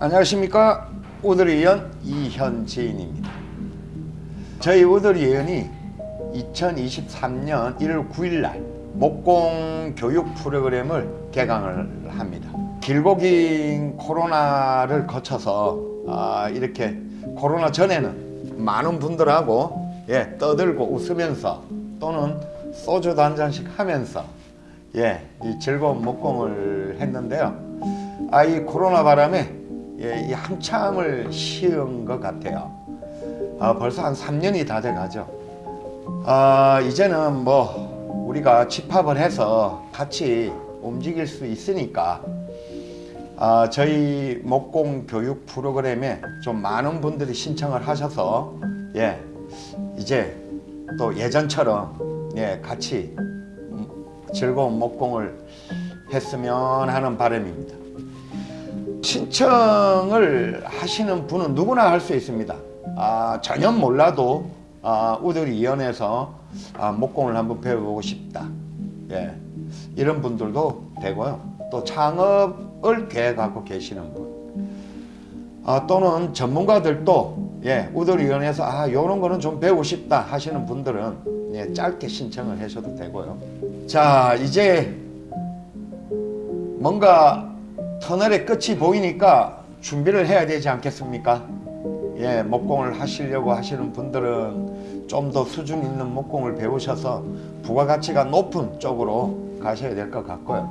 안녕하십니까? 우드리연 이현재인입니다. 저희 우드리연이 2023년 1월 9일 날 목공 교육 프로그램을 개강을 합니다. 길고 긴 코로나를 거쳐서 아, 이렇게 코로나 전에는 많은 분들하고 예, 떠들고 웃으면서 또는 소주도 한 잔씩 하면서 예, 이 즐거운 목공을 했는데요. 아, 이 코로나 바람에 예, 이 한참을 쉬은 것 같아요. 아, 벌써 한 3년이 다 돼가죠. 아, 이제는 뭐 우리가 집합을 해서 같이 움직일 수 있으니까 아, 저희 목공 교육 프로그램에 좀 많은 분들이 신청을 하셔서 예, 이제 또 예전처럼 예, 같이 즐거운 목공을 했으면 하는 바람입니다. 신청을 하시는 분은 누구나 할 수 있습니다. 아, 전혀 몰라도 아, 우들이 이연에서 아, 목공을 한번 배워보고 싶다. 예, 이런 분들도 되고요. 또 창업을 계획하고 계시는 분 아, 또는 전문가들도 예, 우들위원회에서 아 이런 거는 좀 배우고 싶다 하시는 분들은 예, 짧게 신청을 하셔도 되고요. 자 이제 뭔가 터널의 끝이 보이니까 준비를 해야 되지 않겠습니까? 예, 목공을 하시려고 하시는 분들은 좀 더 수준 있는 목공을 배우셔서 부가가치가 높은 쪽으로 가셔야 될 것 같고요.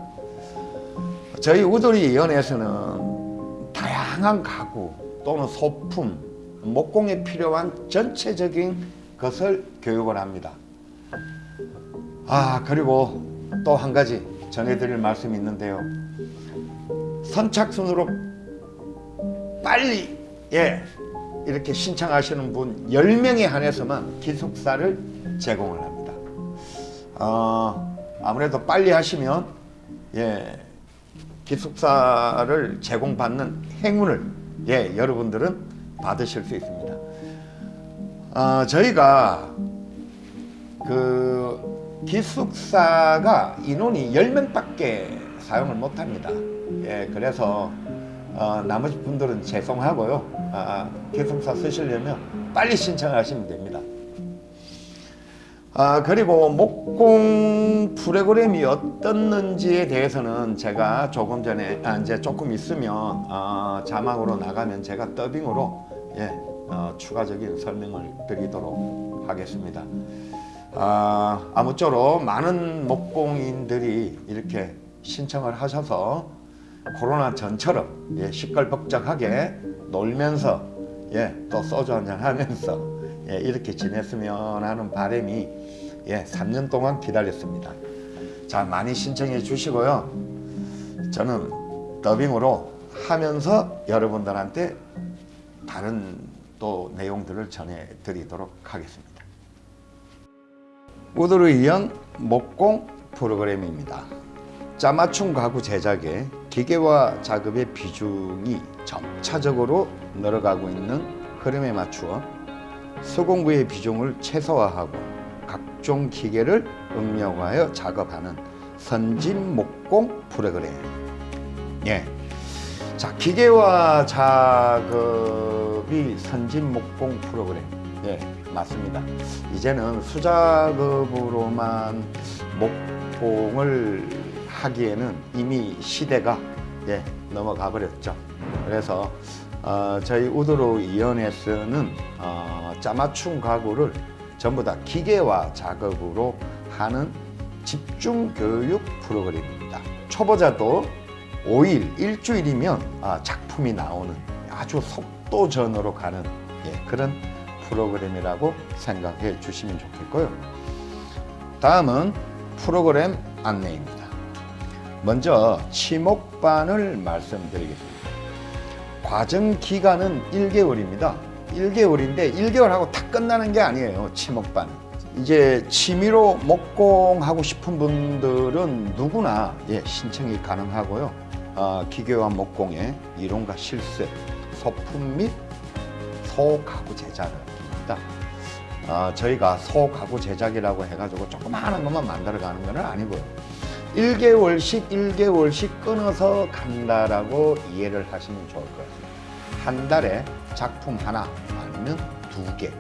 저희 우돌이 위원회에서는 다양한 가구 또는 소품, 목공에 필요한 전체적인 것을 교육을 합니다. 아 그리고 또 한 가지 전해드릴 말씀이 있는데요. 선착순으로 빨리 예 이렇게 신청하시는 분 10명에 한해서만 기숙사를 제공을 합니다. 어, 아무래도 빨리 하시면 예 기숙사를 제공받는 행운을 예 여러분들은 받으실 수 있습니다. 어, 저희가 그 기숙사가 인원이 10명 밖에 사용을 못합니다. 예, 그래서 어, 나머지 분들은 죄송하고요. 아, 기숙사 쓰시려면 빨리 신청하시면 됩니다. 아, 그리고 목공 프로그램이 어떻는지에 대해서는 제가 조금 전에 아, 이제 조금 있으면 어, 자막으로 나가면 제가 더빙으로 예, 어, 추가적인 설명을 드리도록 하겠습니다. 아, 아무쪼록 많은 목공인들이 이렇게 신청을 하셔서 코로나 전처럼 예, 시끌벅적하게 놀면서 예, 또 소주 한잔 하면서 예, 이렇게 지냈으면 하는 바람이 예, 3년 동안 기다렸습니다. 자 많이 신청해 주시고요. 저는 더빙으로 하면서 여러분들한테 다른 또 내용들을 전해드리도록 하겠습니다. 우드를 위한 목공 프로그램입니다. 짜맞춤 가구 제작에 기계와 작업의 비중이 점차적으로 늘어가고 있는 흐름에 맞추어 수공구의 비중을 최소화하고 각종 기계를 응용하여 작업하는 선진 목공 프로그램. 예. 자, 기계와 작업이 선진 목공 프로그램. 예, 맞습니다. 이제는 수작업으로만 목공을 하기에는 이미 시대가 예, 넘어가 버렸죠. 그래서 어, 저희 우드로 위원회에서는 어, 짜맞춤 가구를 전부 다 기계화 작업으로 하는 집중 교육 프로그램입니다. 초보자도 5일, 일주일이면 아, 작품이 나오는 아주 속도전으로 가는 예, 그런 프로그램이라고 생각해 주시면 좋겠고요. 다음은 프로그램 안내입니다. 먼저 치목반을 말씀드리겠습니다. 과정 기간은 1개월입니다. 1개월인데 1개월 하고 다 끝나는 게 아니에요. 치목반. 이제 취미로 목공하고 싶은 분들은 누구나 예, 신청이 가능하고요. 어, 기계화 목공의 이론과 실습, 소품 및 소가구 제작을 합니다. 어, 저희가 소가구 제작이라고 해가지고 조그마한 것만 만들어가는 건 아니고요. 1개월씩 1개월씩 끊어서 간다라고 이해를 하시면 좋을 것 같습니다. 한 달에 작품 하나 아니면 두 개.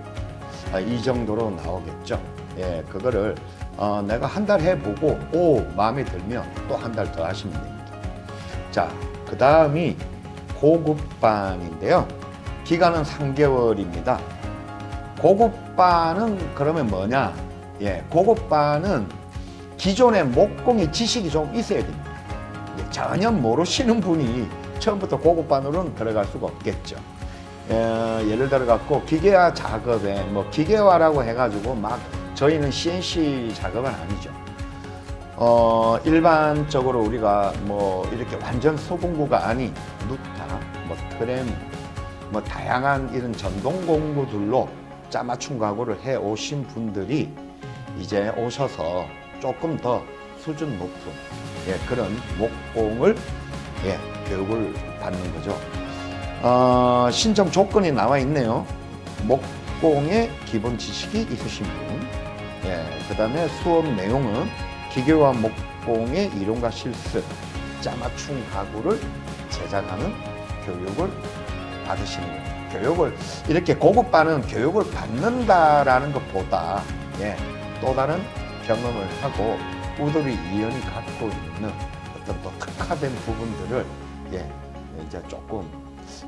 아, 이 정도로 나오겠죠. 예, 그거를 어, 내가 한 달 해보고 오 마음에 들면 또 한 달 더 하시면 됩니다. 자, 그 다음이 고급반인데요. 기간은 3개월입니다. 고급반은 그러면 뭐냐? 예, 고급반은 기존의 목공의 지식이 좀 있어야 됩니다. 예, 전혀 모르시는 분이 처음부터 고급반으로는 들어갈 수가 없겠죠. 예, 예를 들어 갖고 기계화 작업에 뭐 기계화라고 해가지고 막 저희는 CNC 작업은 아니죠. 어, 일반적으로 우리가 뭐 이렇게 완전 소공구가 아닌 누타, 뭐 트램, 뭐 다양한 이런 전동 공구들로 짜맞춤 가구를 해 오신 분들이 이제 오셔서 조금 더 수준 높은 예, 그런 목공을 예, 교육을 받는 거죠. 어, 신청 조건이 나와 있네요. 목공의 기본 지식이 있으신 분. 예, 그 다음에 수업 내용은 기계와 목공의 이론과 실습, 짜맞춤 가구를 제작하는 교육을 받으시는 거예요. 교육을 이렇게 고급반은 교육을 받는다라는 것보다 예, 또 다른 경험을 하고 우들이 이연이 갖고 있는 어떤 또 특화된 부분들을 예, 이제 조금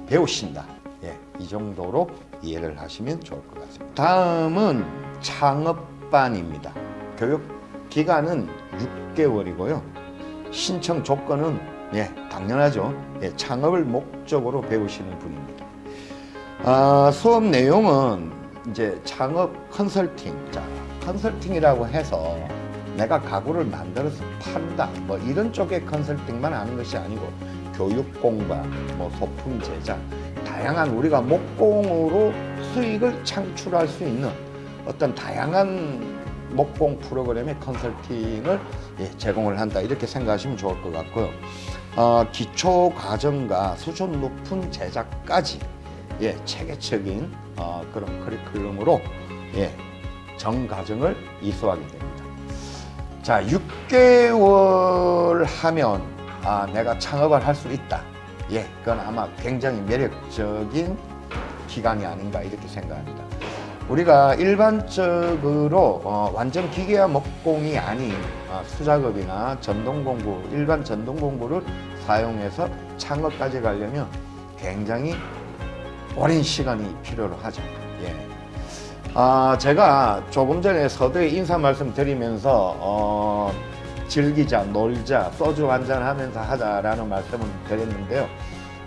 배우신다. 예, 이 정도로 이해를 하시면 좋을 것 같습니다. 다음은 창업반입니다. 교육 기간은 6개월이고요. 신청 조건은 예, 당연하죠. 예, 창업을 목적으로 배우시는 분입니다. 아, 수업 내용은 이제 창업 컨설팅, 자, 컨설팅이라고 해서 내가 가구를 만들어서 판다, 뭐 이런 쪽의 컨설팅만 하는 것이 아니고 교육 공부와 뭐 소품 제작, 다양한 우리가 목공으로 수익을 창출할 수 있는 어떤 다양한 목공 프로그램의 컨설팅을 예, 제공을 한다 이렇게 생각하시면 좋을 것 같고요. 어, 기초 과정과 수준 높은 제작까지 예, 체계적인 어, 그런 커리큘럼으로 예, 정 과정을 이수하게 됩니다. 자, 6개월 하면 아, 내가 창업을 할 수 있다. 예, 그건 아마 굉장히 매력적인 기간이 아닌가 이렇게 생각합니다. 우리가 일반적으로 어, 완전 기계화 목공이 아닌 어, 수작업이나 전동공구, 일반 전동공구를 사용해서 창업까지 가려면 굉장히 오랜 시간이 필요로 하죠. 예. 아, 제가 조금 전에 서두에 인사 말씀 드리면서 어, 즐기자, 놀자, 소주 한잔 하면서 하자라는 말씀을 드렸는데요.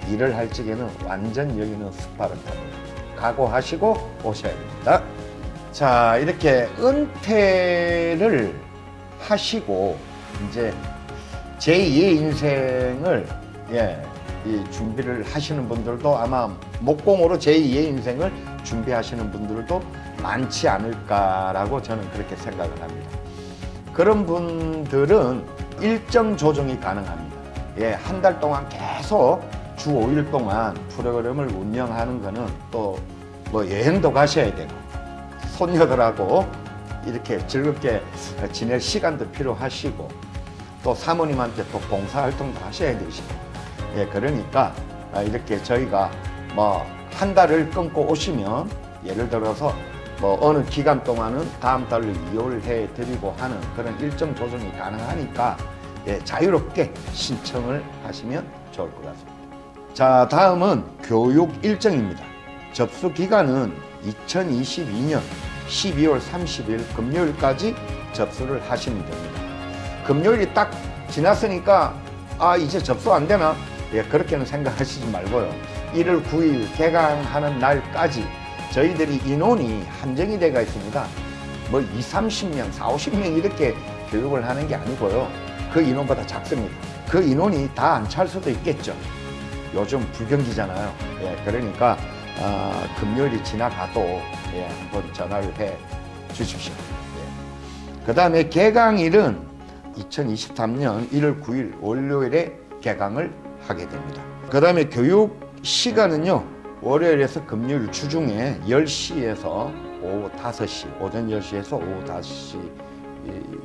일을 할 적에는 완전 여기는 스파르타입니다. 각오하시고 오셔야 됩니다. 자, 이렇게 은퇴를 하시고 이제 제2의 인생을 예, 이 준비를 하시는 분들도 아마 목공으로 제2의 인생을 준비하시는 분들도 많지 않을까라고 저는 그렇게 생각을 합니다. 그런 분들은 일정 조정이 가능합니다. 예, 한 달 동안 계속 주 5일 동안 프로그램을 운영하는 거는 또 뭐 여행도 가셔야 되고 손녀들하고 이렇게 즐겁게 지낼 시간도 필요하시고 또 사모님한테 또 봉사활동도 하셔야 되시고 예, 그러니까 아, 이렇게 저희가 뭐 한 달을 끊고 오시면 예를 들어서 뭐 어느 기간 동안은 다음 달로 이용을 해 드리고 하는 그런 일정 조정이 가능하니까 예, 자유롭게 신청을 하시면 좋을 것 같습니다. 자, 다음은 교육 일정입니다. 접수 기간은 2022년 12월 30일 금요일까지 접수를 하시면 됩니다. 금요일이 딱 지났으니까 아 이제 접수 안 되나? 예, 그렇게는 생각하시지 말고요. 1월 9일 개강하는 날까지 저희들이 인원이 한정이 되어 있습니다. 뭐 2, 30명, 4, 50명 이렇게 교육을 하는 게 아니고요. 그 인원보다 작습니다. 그 인원이 다 안 찰 수도 있겠죠. 요즘 불경기잖아요. 예, 그러니까 어, 금요일이 지나가도 예, 한번 전화를 해 주십시오. 예. 그 다음에 개강일은 2023년 1월 9일 월요일에 개강을 하게 됩니다. 그 다음에 교육 시간은요. 월요일에서 금요일 주중에 10시에서 오후 5시, 오전 10시에서 오후 5시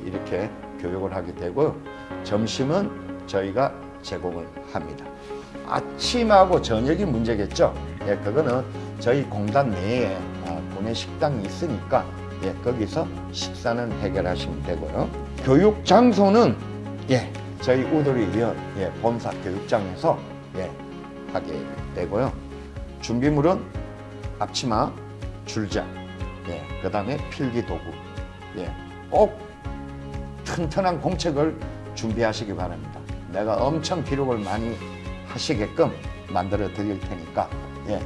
이렇게 교육을 하게 되고요. 점심은 저희가 제공을 합니다. 아침하고 저녁이 문제겠죠. 예, 그거는 저희 공단 내에 아, 구내 식당이 있으니까 예, 거기서 식사는 해결하시면 되고요. 교육 장소는 예, 저희 우도리 위원 예, 본사 교육장에서 예, 하게 되고요. 준비물은 앞치마, 줄자, 예, 그 다음에 필기 도구, 예, 꼭 튼튼한 공책을 준비하시기 바랍니다. 내가 엄청 기록을 많이 하시게끔 만들어 드릴 테니까, 예.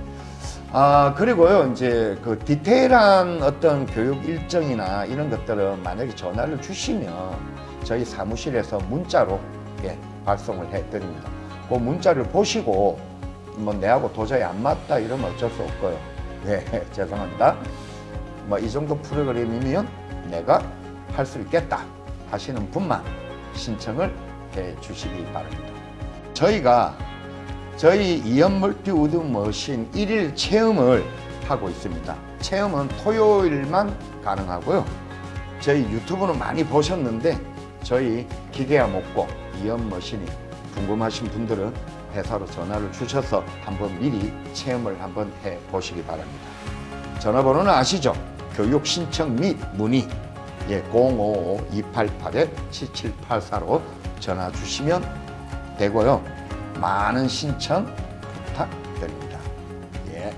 아, 그리고요, 이제 그 디테일한 어떤 교육 일정이나 이런 것들은 만약에 전화를 주시면 저희 사무실에서 문자로 예, 발송을 해 드립니다. 그 문자를 보시고 뭐 내하고 도저히 안 맞다 이러면 어쩔 수 없고요. 예, 죄송합니다. 뭐 이 정도 프로그램이면 내가 할 수 있겠다 하시는 분만 신청을 해 주시기 바랍니다. 저희가 저희 이연 multi wood machine 일일 체험을 하고 있습니다. 체험은 토요일만 가능하고요. 저희 유튜브는 많이 보셨는데 저희 기계와 목고 이연 머신이 궁금하신 분들은 회사로 전화를 주셔서 한번 미리 체험을 한번 해 보시기 바랍니다. 전화번호는 아시죠? 교육 신청 및 문의 예, 055-288-7784로 전화 주시면 되고요. 많은 신청 부탁드립니다. 예.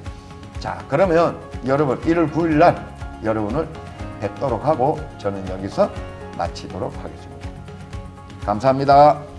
자, 그러면 여러분 1월 9일 날 여러분을 뵙도록 하고 저는 여기서 마치도록 하겠습니다. 감사합니다.